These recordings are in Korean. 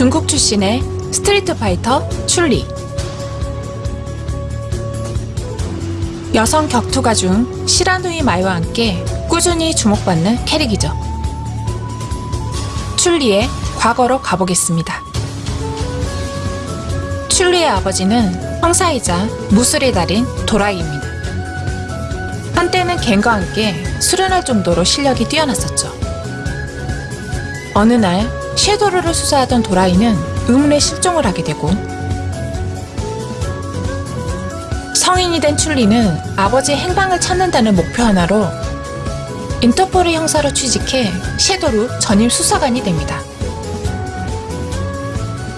중국 출신의 스트리트 파이터 춘리. 여성 격투가 중 시라누이 마이와 함께 꾸준히 주목받는 캐릭이죠. 춘리의 과거로 가보겠습니다. 춘리의 아버지는 형사이자 무술의 달인 도라이입니다. 한때는 겐과 함께 수련할 정도로 실력이 뛰어났었죠. 어느 날 섀도르를 수사하던 도라이는 의문의 실종을 하게 되고 성인이 된 출리는 아버지의 행방을 찾는다는 목표 하나로 인터폴의 형사로 취직해 섀도르 전임 수사관이 됩니다.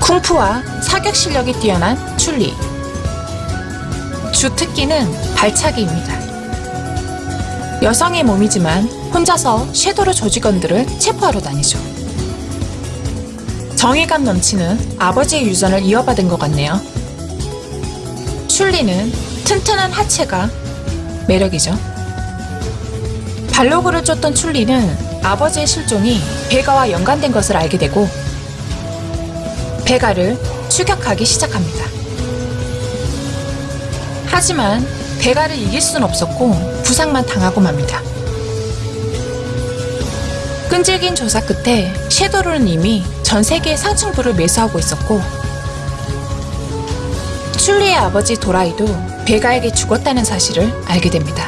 쿵푸와 사격 실력이 뛰어난 출리. 주 특기는 발차기입니다. 여성의 몸이지만 혼자서 섀도르 조직원들을 체포하러 다니죠. 정의감 넘치는 아버지의 유전을 이어받은 것 같네요. 출리는 튼튼한 하체가 매력이죠. 발로그를 쫓던 출리는 아버지의 실종이 베가와 연관된 것을 알게 되고 베가를 추격하기 시작합니다. 하지만 베가를 이길 순 없었고 부상만 당하고 맙니다. 끈질긴 조사 끝에 섀도르는 이미 전 세계의 상층부를 매수하고 있었고 출리의 아버지 도라이도 베가에게 죽었다는 사실을 알게 됩니다.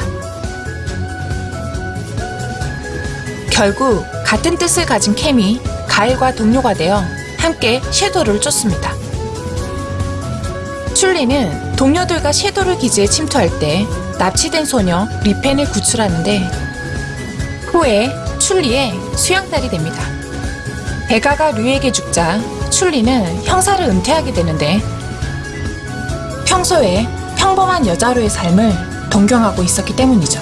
결국 같은 뜻을 가진 캠이 가일과 동료가 되어 함께 섀도르를 쫓습니다. 출리는 동료들과 섀도르 기지에 침투할 때 납치된 소녀 리펜을 구출하는데 후에 출리의 수양딸이 됩니다. 베가가 류에게 죽자 출리는 형사를 은퇴하게 되는데 평소에 평범한 여자로의 삶을 동경하고 있었기 때문이죠.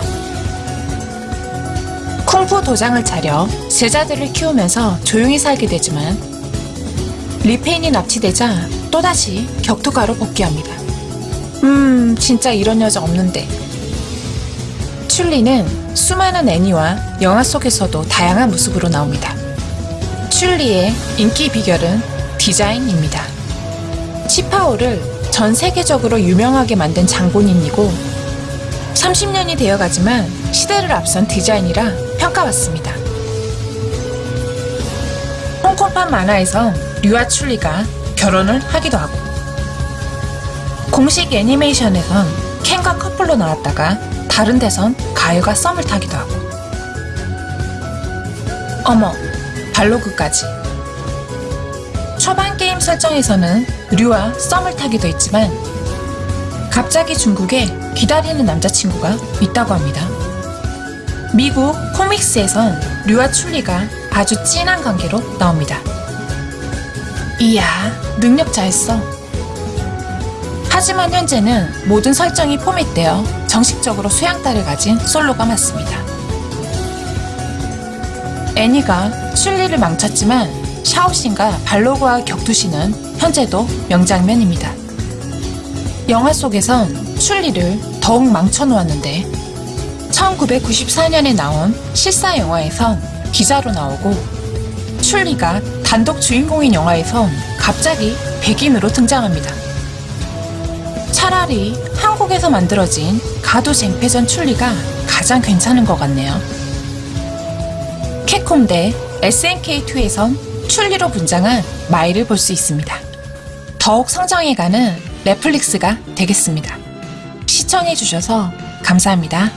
쿵푸 도장을 차려 제자들을 키우면서 조용히 살게 되지만 리페인이 납치되자 또다시 격투가로 복귀합니다. 음, 진짜 이런 여자 없는데. 출리는 수많은 애니와 영화 속에서도 다양한 모습으로 나옵니다. 출리의 인기 비결은 디자인입니다. 치파오를 전 세계적으로 유명하게 만든 장본인이고 30년이 되어가지만 시대를 앞선 디자인이라 평가받습니다. 홍콩판 만화에서 류와 출리가 결혼을 하기도 하고 공식 애니메이션에선 켄과 커플로 나왔다가 다른 데선 가요가 썸을 타기도 하고 어머 발로그까지 초반 게임 설정에서는 류와 썸을 타기도 했지만 갑자기 중국에 기다리는 남자친구가 있다고 합니다. 미국 코믹스에선 류와 출리가 아주 진한 관계로 나옵니다. 이야, 능력자였어. 하지만 현재는 모든 설정이 포맷되어 정식적으로 수양딸을 가진 솔로가 맞습니다. 애니가 출리를 망쳤지만 샤오신과 발로그와 격투신은 현재도 명장면입니다. 영화 속에선 출리를 더욱 망쳐놓았는데 1994년에 나온 실사 영화에선 기자로 나오고 출리가 단독 주인공인 영화에선 갑자기 백인으로 등장합니다. 차라리 한 국에서 만들어진 가도 쟁패전 출리가 가장 괜찮은 것 같네요. 캡콤 대 SNK2에선 출리로 분장한 마이를 볼 수 있습니다. 더욱 성장해가는 넷플릭스가 되겠습니다. 시청해주셔서 감사합니다.